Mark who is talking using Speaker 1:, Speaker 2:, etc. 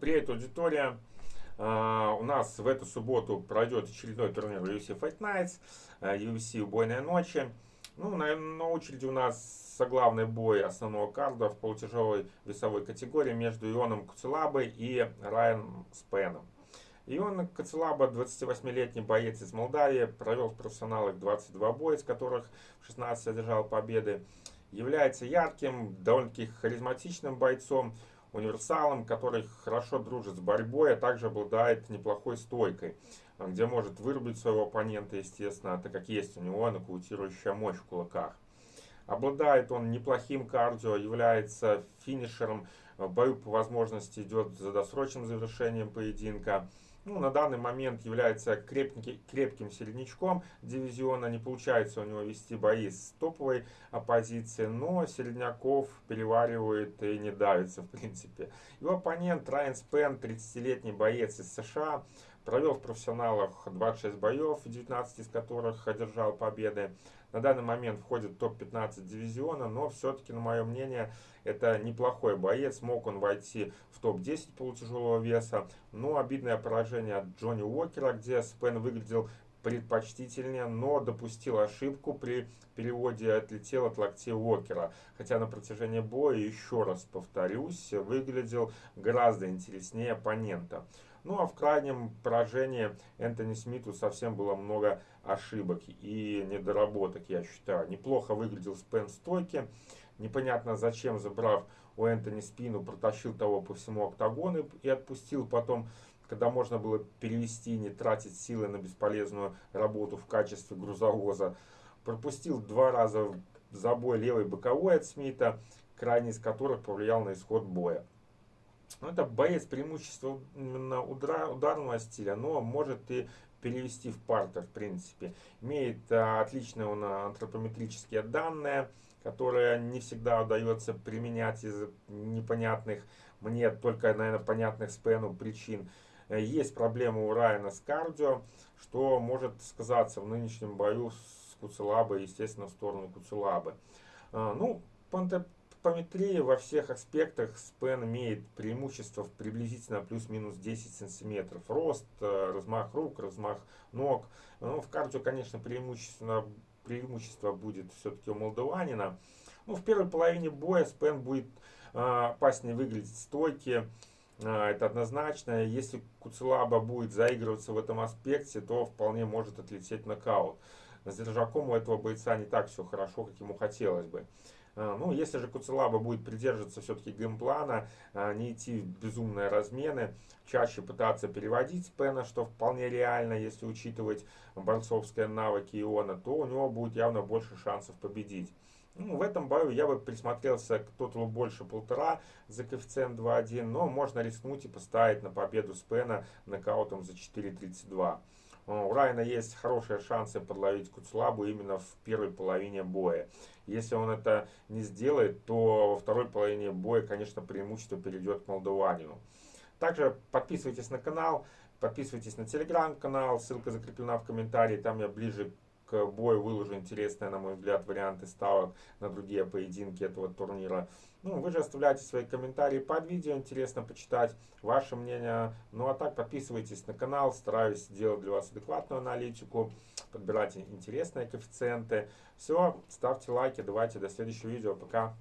Speaker 1: Привет, аудитория! Uh, у нас в эту субботу пройдет очередной турнир UFC Fight Nights, uh, UFC Убойная ночи. Ну, на, на очереди у нас соглавный бой основного карда в полутяжелой весовой категории между Ионом Куцелабой и Райаном Спеном. Ион Кацелаба, 28-летний боец из Молдавии, провел в профессионалах 22 боя, из которых 16 одержал победы. Является ярким, довольно-таки харизматичным бойцом, универсалом, который хорошо дружит с борьбой, а также обладает неплохой стойкой, где может вырубить своего оппонента, естественно, так как есть у него нокаутирующая мощь в кулаках. Обладает он неплохим кардио, является финишером, в бою по возможности идет за досрочным завершением поединка ну, на данный момент является крепкий, крепким середнячком дивизиона. Не получается у него вести бои с топовой оппозицией, но середняков переваривает и не давится в принципе. Его оппонент Райан Спен, 30-летний боец из США, провел в профессионалах 26 боев, 19 из которых одержал победы. На данный момент входит в топ-15 дивизиона, но все-таки, на мое мнение, это неплохой боец. Мог он войти в топ-10 полутяжелого веса, но обидное поражение от Джонни Уокера, где Спен выглядел предпочтительнее, но допустил ошибку при переводе отлетел от локтей Уокера. Хотя на протяжении боя, еще раз повторюсь, выглядел гораздо интереснее оппонента. Ну а в крайнем поражении Энтони Смиту совсем было много ошибок и недоработок, я считаю. Неплохо выглядел Спен стойки. Непонятно зачем, забрав у Энтони спину, протащил того по всему октагону и отпустил потом когда можно было перевести, не тратить силы на бесполезную работу в качестве грузовоза. Пропустил два раза забой левой боковой от Смита, крайний из которых повлиял на исход боя. Ну, это боец преимущества именно ударного стиля, но может и перевести в партер, в принципе. Имеет а, отличные он антропометрические данные, которые не всегда удается применять из непонятных, мне только, наверное, понятных Спену причин. Есть проблема у Райана с кардио, что может сказаться в нынешнем бою с Куцелабой, естественно, в сторону Куцелабы. А, ну, Пантопометрия во всех аспектах Спен имеет преимущество в приблизительно плюс-минус 10 сантиметров. Рост, э, размах рук, размах ног. Ну, в кардио, конечно, преимущественно преимущество будет все-таки у молдаванина. Ну, в первой половине боя Спен будет э, опаснее выглядеть. Э, это однозначно. Если Куцелаба будет заигрываться в этом аспекте, то вполне может отлететь нокаут. С держаком у этого бойца не так все хорошо, как ему хотелось бы. А, ну, если же Куцелаба будет придерживаться все-таки геймплана, а, не идти в безумные размены, чаще пытаться переводить спена, что вполне реально, если учитывать борцовские навыки Иона, то у него будет явно больше шансов победить. Ну, в этом бою я бы присмотрелся к тоталу больше полтора за коэффициент 2.1, но можно рискнуть и поставить на победу Спена нокаутом за 4.32. У Райана есть хорошие шансы подловить Куцлабу именно в первой половине боя. Если он это не сделает, то во второй половине боя, конечно, преимущество перейдет к молдаванину. Также подписывайтесь на канал, подписывайтесь на телеграм-канал, ссылка закреплена в комментарии, там я ближе к бою выложу интересные, на мой взгляд, варианты ставок на другие поединки этого турнира. Ну, вы же оставляйте свои комментарии под видео, интересно почитать ваше мнение. Ну, а так подписывайтесь на канал, стараюсь делать для вас адекватную аналитику, подбирать интересные коэффициенты. Все, ставьте лайки, давайте до следующего видео, пока.